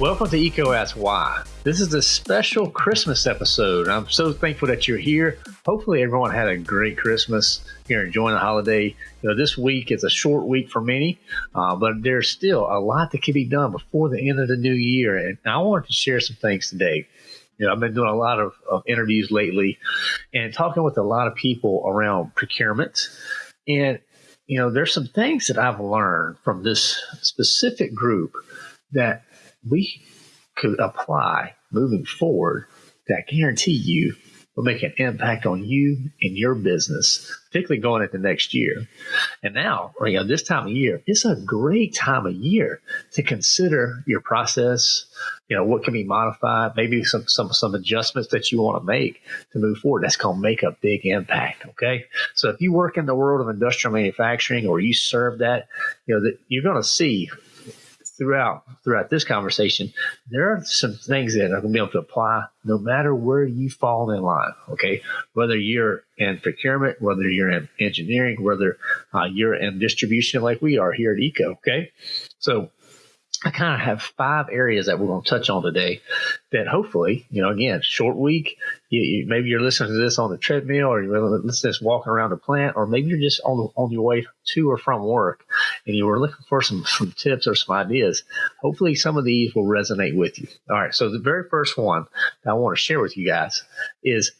Welcome to EECO Ask Why. This is a special Christmas episode. I'm so thankful that you're here. Hopefully, everyone had a great Christmas. You're enjoying the holiday. You know, this week is a short week for many, uh, but there's still a lot that can be done before the end of the new year. And I wanted to share some things today. You know, I've been doing a lot of, of interviews lately and talking with a lot of people around procurement. And, you know, there's some things that I've learned from this specific group that we could apply moving forward that guarantee you will make an impact on you and your business, particularly going into next year. And now, you know, this time of year, it's a great time of year to consider your process. You know, what can be modified, maybe some some some adjustments that you want to make to move forward. That's to make a big impact. Okay, so if you work in the world of industrial manufacturing or you serve that, you know, that you're going to see throughout throughout this conversation, there are some things that are going to be able to apply no matter where you fall in line. Okay, whether you're in procurement, whether you're in engineering, whether uh, you're in distribution, like we are here at EECO. Okay, so I kind of have five areas that we're going to touch on today that hopefully, you know, again, short week, you, you, maybe you're listening to this on the treadmill or you're listening to this walking around the plant, or maybe you're just on, on your way to or from work and you were looking for some, some tips or some ideas. Hopefully some of these will resonate with you. All right. So the very first one that I want to share with you guys is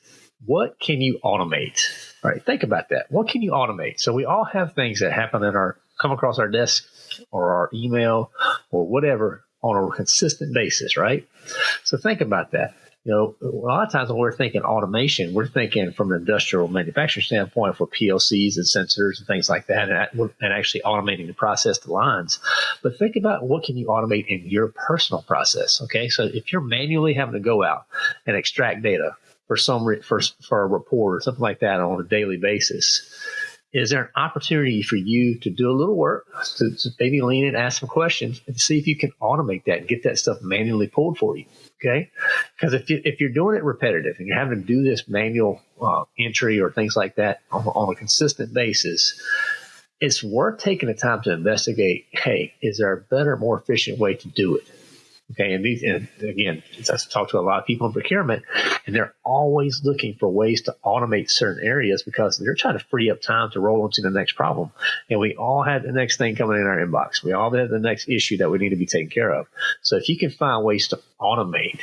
what can you automate? All right. Think about that. What can you automate? So we all have things that happen in our, come across our desk or our email or whatever on a consistent basis, right? So think about that. You know, a lot of times when we're thinking automation, we're thinking from an industrial manufacturing standpoint for PLCs and sensors and things like that, and, actually automating the process, the lines. But think about what can you automate in your personal process. Okay, so if you're manually having to go out and extract data for some for for a report or something like that on a daily basis, is there an opportunity for you to do a little work, to, to maybe lean in, ask some questions, and see if you can automate that and get that stuff manually pulled for you? Okay, because if you if you're doing it repetitive and you're having to do this manual uh, entry or things like that on, on a consistent basis, it's worth taking the time to investigate. Hey, is there a better, more efficient way to do it? Okay, and these, and again, I talk to a lot of people in procurement, and they're always looking for ways to automate certain areas because they're trying to free up time to roll into the next problem. And we all have the next thing coming in our inbox. We all have the next issue that we need to be taken care of. So if you can find ways to automate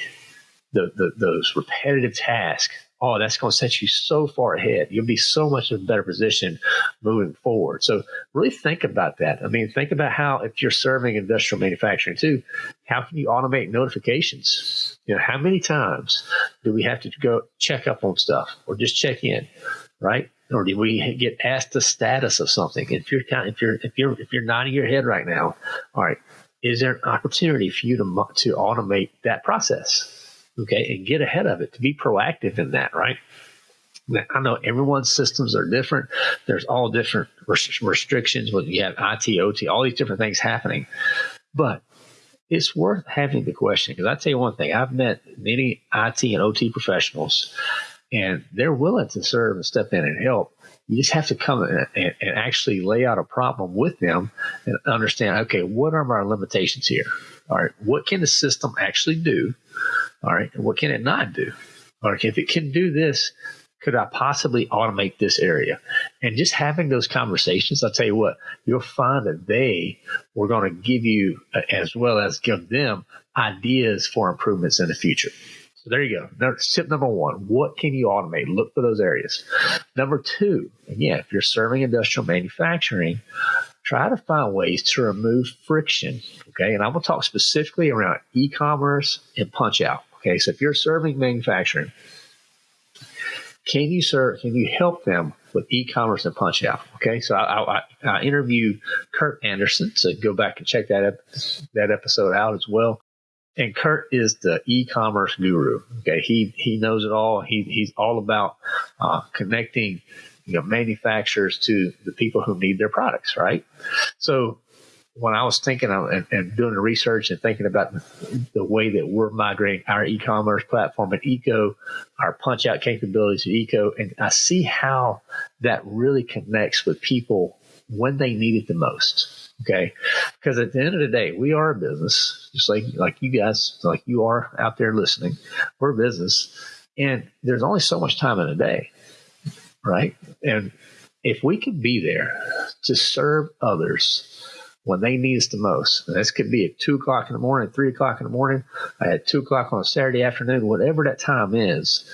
the, the those repetitive tasks oh, that's going to set you so far ahead. You'll be so much in a better position moving forward. So really think about that. I mean, think about how if you're serving industrial manufacturing too, how can you automate notifications? You know, how many times do we have to go check up on stuff or just check in, right? Or do we get asked the status of something? If you're if you're if you're if you're nodding your head right now, all right, is there an opportunity for you to to automate that process? Okay, and get ahead of it, to be proactive in that, right? I know everyone's systems are different. There's all different restrictions. When you have IT, OT, all these different things happening, but it's worth having the question because I tell you one thing: I've met many IT and OT professionals, and they're willing to serve and step in and help. You just have to come and, and actually lay out a problem with them and understand. Okay, what are my limitations here? All right, what can the system actually do? All right. And what can it not do? Or if it can do this, could I possibly automate this area? And just having those conversations, I'll tell you what, you'll find that they were going to give you, uh, as well as give them ideas for improvements in the future. So there you go. Tip number one, what can you automate? Look for those areas. Number two, again, if you're serving industrial manufacturing, try to find ways to remove friction. Okay. And I'm going to talk specifically around e commerce and punch out. Okay. So if you're serving manufacturing, can you serve, can you help them with e-commerce and punch out? Okay. So I, I, I interviewed Kurt Anderson. So go back and check that, ep- that episode out as well. And Kurt is the e-commerce guru. Okay. He, he knows it all. He, he's all about uh, connecting you know, manufacturers to the people who need their products, right? So when I was thinking of, and, and, doing the research and thinking about the way that we're migrating our e-commerce platform at EECO, our punch out capabilities at EECO, and I see how that really connects with people when they need it the most. Okay. Because at the end of the day, we are a business, just like, like you guys, like you are out there listening. We're a business and there's only so much time in a day. Right. And if we can be there to serve others when they need us the most, and this could be at two o'clock in the morning, three o'clock in the morning, at two o'clock on a Saturday afternoon, whatever that time is,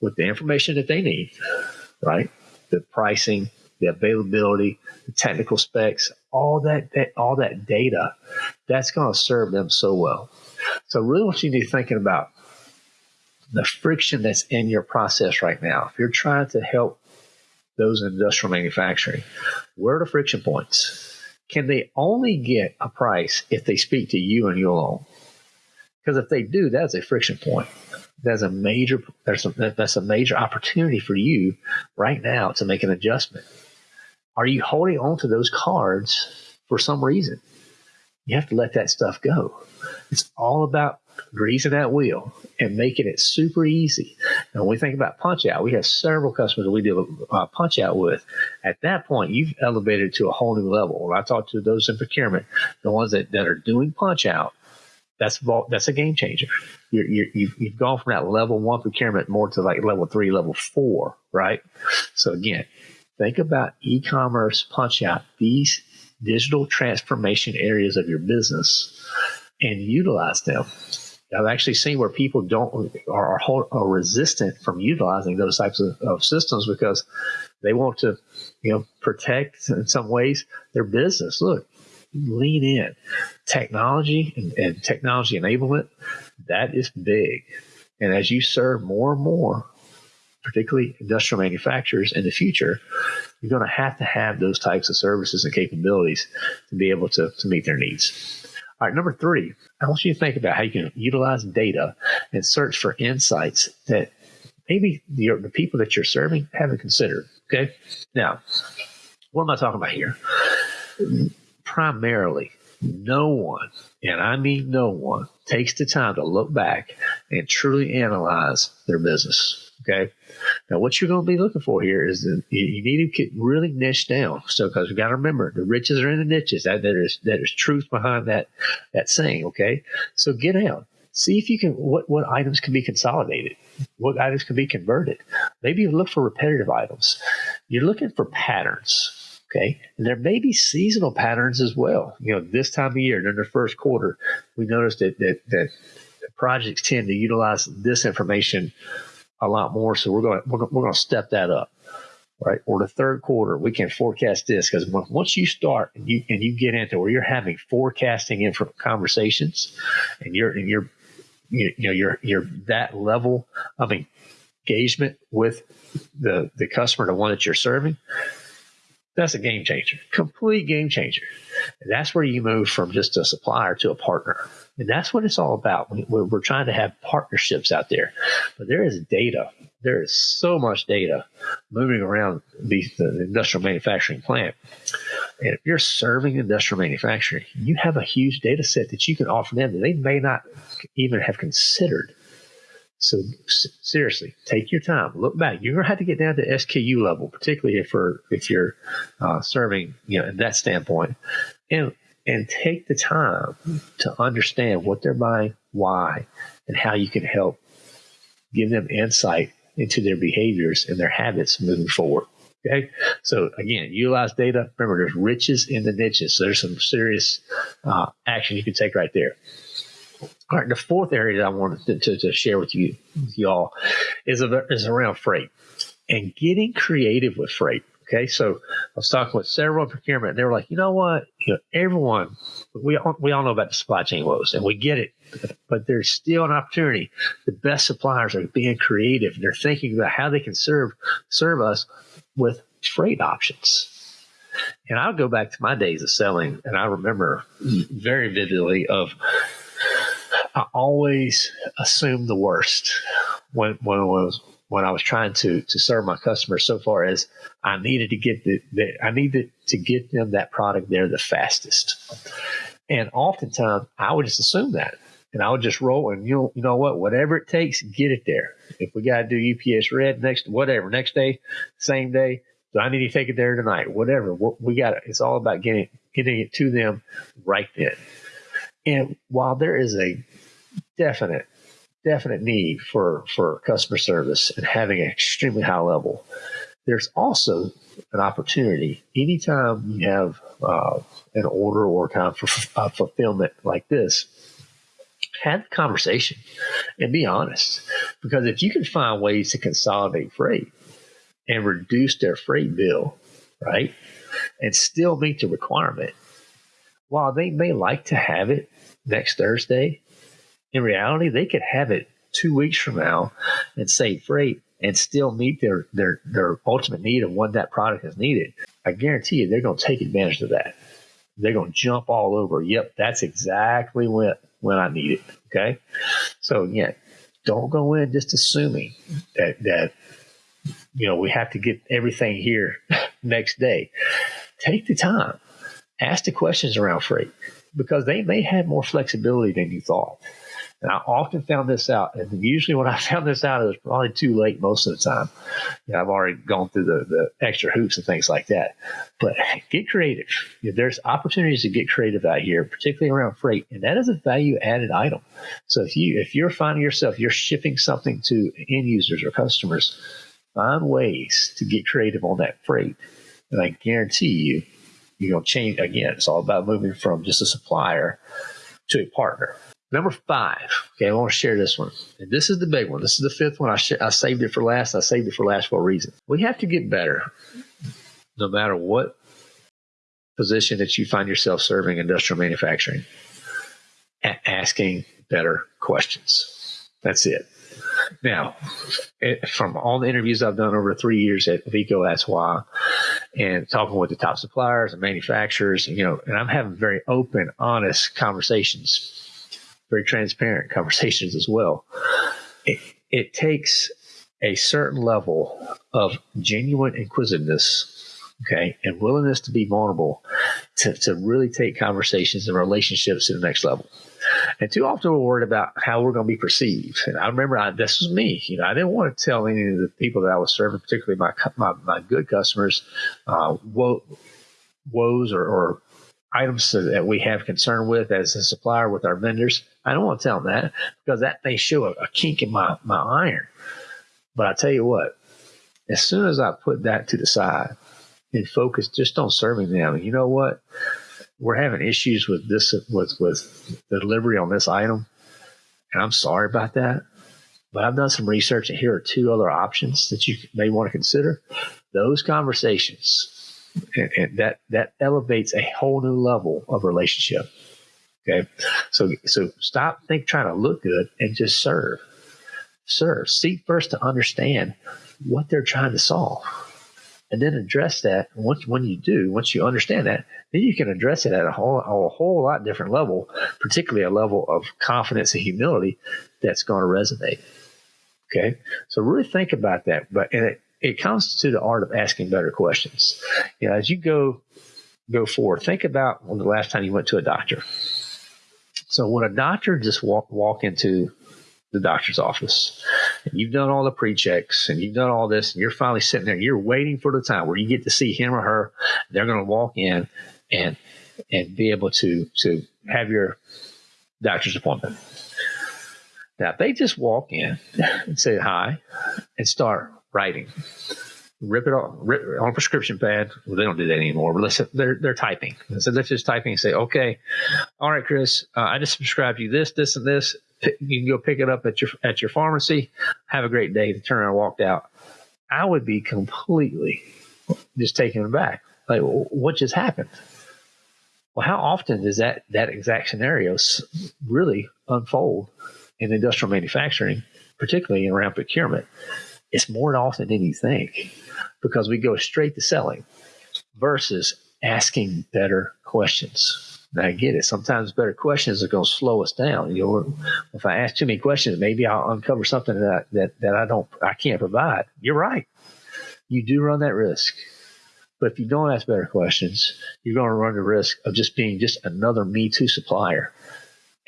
with the information that they need, right? The pricing, the availability, the technical specs, all that, that all that data, that's going to serve them so well. So really what you need to be thinking about the friction that's in your process right now. If you're trying to help those in industrial manufacturing, where are the friction points? Can they only get a price if they speak to you and you alone? Because if they do, that's a friction point. That's a major that's a, that's a major opportunity for you right now to make an adjustment. Are you holding on to those cards for some reason? You have to let that stuff go. It's all about greasing that wheel and making it super easy. And when we think about punch out, we have several customers we do uh, punch out with. At that point, you've elevated to a whole new level. When I talk to those in procurement, the ones that, that are doing punch out, that's that's a game changer. You're, you're, you've, you've gone from that level one procurement more to like level three, level four, right? So again, think about e-commerce punch out these digital transformation areas of your business and utilize them. I've actually seen where people don't are, are resistant from utilizing those types of, of, systems because they want to, you know, protect in some ways their business. Look, lean in. Technology and, and technology enablement, that is big. And as you serve more and more, particularly industrial manufacturers in the future, you're going to have to have those types of services and capabilities to be able to, to meet their needs. All right, number three, I want you to think about how you can utilize data and search for insights that maybe the, the people that you're serving haven't considered. Okay. Now, what am I talking about here? Primarily, no one, and I mean no one, takes the time to look back and truly analyze their business. Okay. Now, what you're going to be looking for here is you need to get really niche down. So, because we got to remember, the riches are in the niches. That there is truth behind that that saying. Okay, so get out. See if you can what what items can be consolidated, what items can be converted. Maybe look for repetitive items. You're looking for patterns. Okay. And there may be seasonal patterns as well. You know, this time of year, during the first quarter, we noticed that, that, that projects tend to utilize this information a lot more. So we're going to, we're, we're going to step that up. Right. Or the third quarter, we can forecast this because once you start and you, and you get into where you're having forecasting in conversations and you're, and you're, you know, you're, you're that level of engagement with the, the customer, the one that you're serving, that's a game changer, complete game changer. And that's where you move from just a supplier to a partner. And that's what it's all about. We're, trying to have partnerships out there. But there is data. There is so much data moving around the, the industrial manufacturing plant. And if you're serving industrial manufacturing, you have a huge data set that you can offer them that they may not even have considered. So seriously, take your time. Look back. You're going to have to get down to SKU level, particularly if you're if you're uh, serving, you know, in that standpoint, and and take the time to understand what they're buying, why, and how you can help give them insight into their behaviors and their habits moving forward. Okay. So again, utilize data. Remember, there's riches in the niches. So there's some serious uh, action you can take right there. All right, the fourth area that I wanted to, to, to share with you, with y'all, is, a, is around freight and getting creative with freight. Okay, so I was talking with several procurement, and they were like, you know what, you know, everyone, we all, we all know about the supply chain woes, and we get it, but there's still an opportunity. The best suppliers are being creative, and they're thinking about how they can serve serve us with freight options. And I'll go back to my days of selling, and I remember very vividly of I always assumed the worst when when I was when I was trying to to serve my customers. So far as I needed to get the, the I needed to get them that product there the fastest, and oftentimes I would just assume that, and I would just roll and you know you know what whatever it takes get it there. If we got to do UPS red next whatever next day, same day, Do I need to take it there tonight? Whatever. We got it. It's all about getting getting it to them right then. And while there is a definite definite need for for customer service and having an extremely high level, there's also an opportunity anytime you have uh, an order or time for uh, fulfillment like this have the conversation and be honest. Because if you can find ways to consolidate freight and reduce their freight bill right and still meet the requirement while they may like to have it next thursday in reality they could have it two weeks from now and save freight and still meet their their their ultimate need of when that product is needed, I guarantee you they're going to take advantage of that. They're going to jump all over. Yep, that's exactly when when I need it. Okay, so yeah, don't go in just assuming that that you know we have to get everything here next day. Take the time, ask the questions around freight because they may have more flexibility than you thought. And I often found this out. And usually when I found this out, it was probably too late most of the time. You know, I've already gone through the, the extra hoops and things like that. But get creative. There's opportunities to get creative out here, particularly around freight. And that is a value added item. So if you if you're finding yourself you're shipping something to end users or customers, find ways to get creative on that freight. And I guarantee you, you're going to change again. It's all about moving from just a supplier to a partner. Number five. Okay, I want to share this one. And this is the big one. This is the fifth one. I, sh- I saved it for last. I saved it for last for a reason. We have to get better no matter what position that you find yourself serving industrial manufacturing at asking better questions. That's it. Now, it, from all the interviews I've done over three years at EECO Asks Why, and talking with the top suppliers and manufacturers, you know, and I'm having very open, honest conversations very transparent conversations as well. It, it takes a certain level of genuine inquisitiveness okay, and willingness to be vulnerable to, to really take conversations and relationships to the next level. And too often we're worried about how we're going to be perceived. And I remember I, this was me. You know, I didn't want to tell any of the people that I was serving, particularly my my, my good customers, uh, wo- woes or, or items that we have concern with as a supplier with our vendors. I don't want to tell them that because that may show a, a kink in my, my iron. But I tell you what, as soon as I put that to the side and focus just on serving them, you know what? We're having issues with this with with the delivery on this item, and I'm sorry about that. But I've done some research, and here are two other options that you may want to consider. Those conversations and, and that that elevates a whole new level of relationship. Okay, so so stop think trying to look good and just serve. Serve. Seek first to understand what they're trying to solve, and then address that. Once when you do, once you understand that, then you can address it at a whole a whole lot different level, particularly a level of confidence and humility that's going to resonate. Okay, so really think about that. But and it, it comes to the art of asking better questions. You know, as you go go forward, think about when the last time you went to a doctor. So when a doctor just walk walk into the doctor's office and you've done all the pre-checks and you've done all this and you're finally sitting there you're waiting for the time where you get to see him or her they're going to walk in and and be able to to have your doctor's appointment now if they just walk in and say hi and start writing. Rip it off, rip on a prescription pad. Well, they don't do that anymore. But let's they're they're typing. So let's just typing and say, okay, all right, Chris, uh, I just prescribed you this, this, and this. You can go pick it up at your at your pharmacy. Have a great day. The turn around walked out. I would be completely just taken aback. Like, what just happened? Well, how often does that that exact scenario really unfold in industrial manufacturing, particularly in around procurement? It's more often than you think because we go straight to selling versus asking better questions. Now I get it. Sometimes better questions are going to slow us down. You know, if I ask too many questions, maybe I'll uncover something that that that I don't, I can't provide. You're right. You do run that risk. But if you don't ask better questions, you're going to run the risk of just being just another Me Too supplier,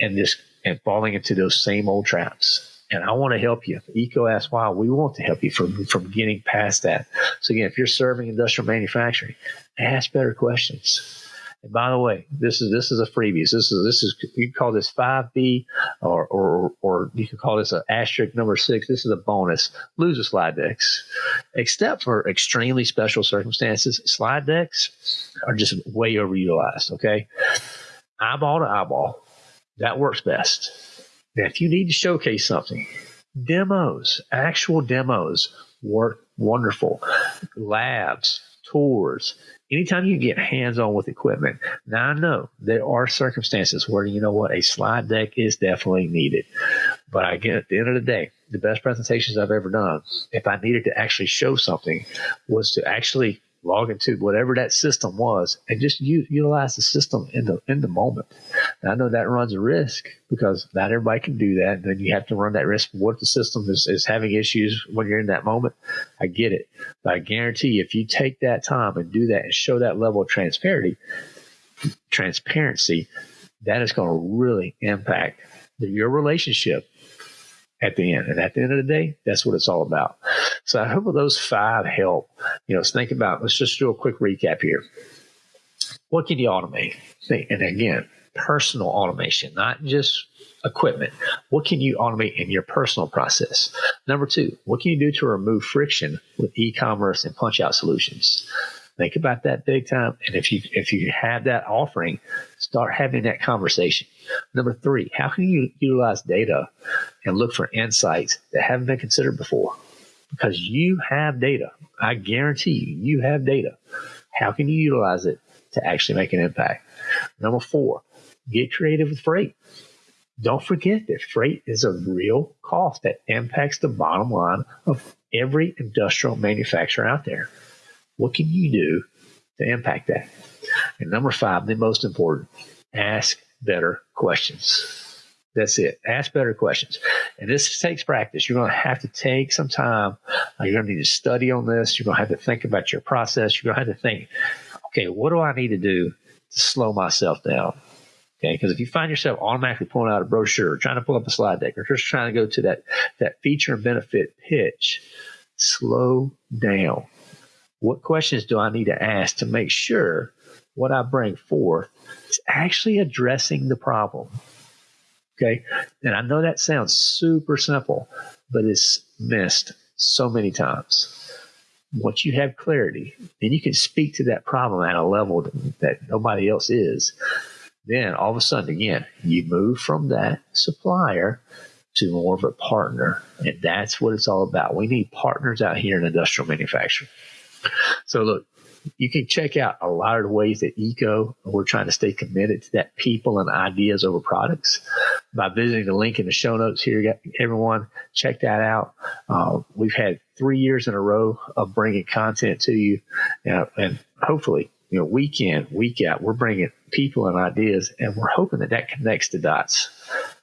and this and falling into those same old traps And I want to help you. EECO asks why. We want to help you from, from getting past that. So again, if you're serving industrial manufacturing, ask better questions. And by the way, this is this is a freebie. This is this is you can call this five B, or or or you can call this an asterisk number six. This is a bonus. Lose the slide decks, except for extremely special circumstances. Slide decks are just way overutilized. Okay, eyeball to eyeball, that works best. Now, if you need to showcase something, demos, actual demos work wonderful. Labs, tours, anytime you get hands on with equipment. Now I know there are circumstances where you know what a slide deck is definitely needed, but again, at the end of the day, the best presentations I've ever done, if I needed to actually show something, was to actually log into whatever that system was and just u- utilize the system in the in the moment. And I know that runs a risk because not everybody can do that. And then you have to run that risk. What if the system is, is having issues when you're in that moment? I get it. But I guarantee if you take that time and do that and show that level of transparency, transparency, that is going to really impact your relationship at the end. And at the end of the day, that's what it's all about. So I hope those five help. You know, let's think about, let's just do a quick recap here. What can you automate? And again, personal automation, not just equipment. What can you automate in your personal process? Number two, what can you do to remove friction with e-commerce and punch out solutions? Think about that big time. And if you if you have that offering, start having that conversation. Number three, how can you utilize data and look for insights that haven't been considered before? Because you have data. I guarantee you, you have data. How can you utilize it to actually make an impact? Number four, get creative with freight. Don't forget that freight is a real cost that impacts the bottom line of every industrial manufacturer out there. What can you do to impact that? And number five, the most important, ask better questions. That's it. Ask better questions. And this takes practice. You're going to have to take some time. Uh, you're going to need to study on this. You're going to have to think about your process. You're going to have to think, okay, what do I need to do to slow myself down? Okay, because if you find yourself automatically pulling out a brochure, or trying to pull up a slide deck, or just trying to go to that, that feature and benefit pitch, slow down. What questions do I need to ask to make sure what I bring forth is actually addressing the problem? Okay. And I know that sounds super simple, but it's missed so many times. Once you have clarity, then you can speak to that problem at a level that, that nobody else is. Then all of a sudden, again, you move from that supplier to more of a partner. And that's what it's all about. We need partners out here in industrial manufacturing. So look, you can check out a lot of the ways that EECO we're trying to stay committed to that people and ideas over products by visiting the link in the show notes here. Everyone, check that out. Uh, we've had three years in a row of bringing content to you, and hopefully, you know, week in, week out, we're bringing people and ideas, and we're hoping that that connects the dots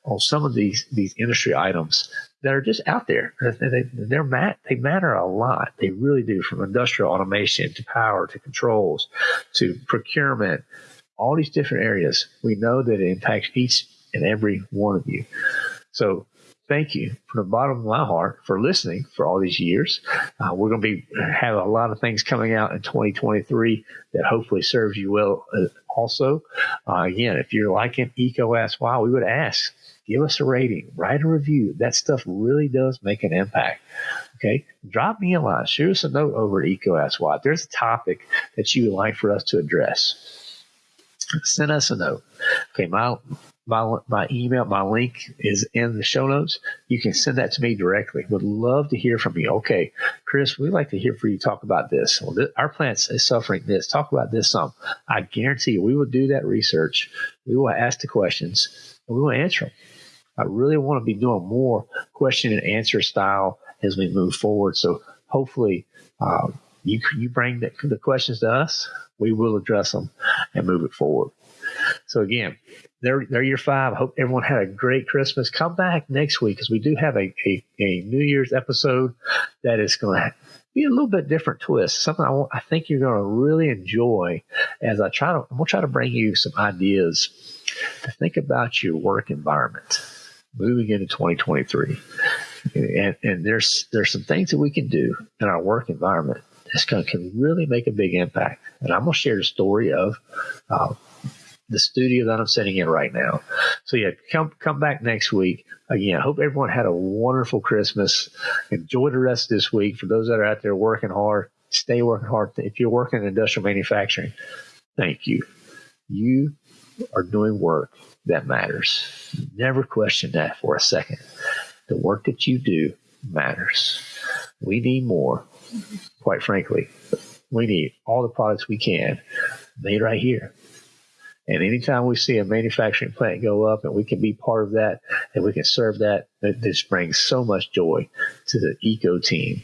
on some of these these industry items that are just out there. They, they're mat, they matter a lot. They really do, from industrial automation to power to controls to procurement, all these different areas. We know that it impacts each and every one of you. So thank you from the bottom of my heart for listening for all these years. Uh, we're going to be have a lot of things coming out in 2023 that hopefully serves you well. Uh, also, uh, again, if you're liking EECO Ask Why, we would ask give us a rating, write a review. That stuff really does make an impact. Okay. Drop me a line, shoot us a note over at Why. There's a topic that you would like for us to address, send us a note. Okay. My, my, my email, my link is in the show notes. You can send that to me directly. Would love to hear from you. Okay, Chris, we'd like to hear from you. Talk about this. Well, this, our plant is suffering this. Talk about this some. I guarantee you, we will do that research. We will ask the questions and we will answer them. I really want to be doing more question and answer style as we move forward. So hopefully, uh, you you bring the, the questions to us, we will address them and move it forward. So again, there, there your five. I hope everyone had a great Christmas. Come back next week because we do have a, a, a, New Year's episode that is going to be a little bit different twist. Something I, want, I think you're going to really enjoy as I try to, I'm going to try to bring you some ideas to think about your work environment moving into 2023. And, and there's there's some things that we can do in our work environment that's going to can really make a big impact. And I'm going to share the story of uh, the studio that I'm sitting in right now. So yeah, come come back next week. Again, I hope everyone had a wonderful Christmas. Enjoy the rest of this week. For those that are out there working hard, stay working hard. If you're working in industrial manufacturing, thank you. You are doing work that matters. Never question that for a second. The work that you do matters. We need more. Quite frankly, we need all the products we can made right here and anytime we see a manufacturing plant go up and we can be part of that and we can serve that, this brings so much joy to the EECO team.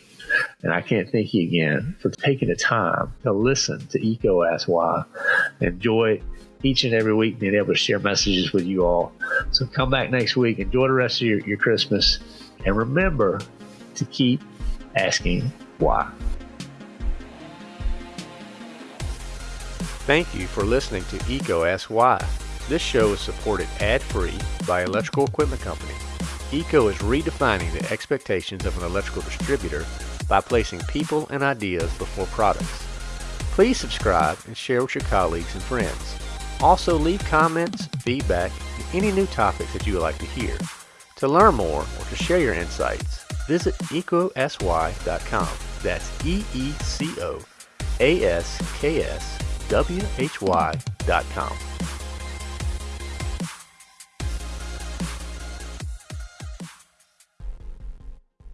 And I can't thank you again for taking the time to listen to EECO Ask Why. Enjoy each and every week being able to share messages with you all. So come back next week. Enjoy the rest of your, your Christmas. And remember to keep asking why. Thank you for listening to EECO Ask Why. This show is supported ad-free by Electrical Equipment Company. EECO is redefining the expectations of an electrical distributor by placing people and ideas before products. Please subscribe and share with your colleagues and friends. Also leave comments, feedback, and any new topics that you would like to hear. To learn more or to share your insights, visit eecoaskswhy.com. That's E-E-C-O A-S-K-S why.com.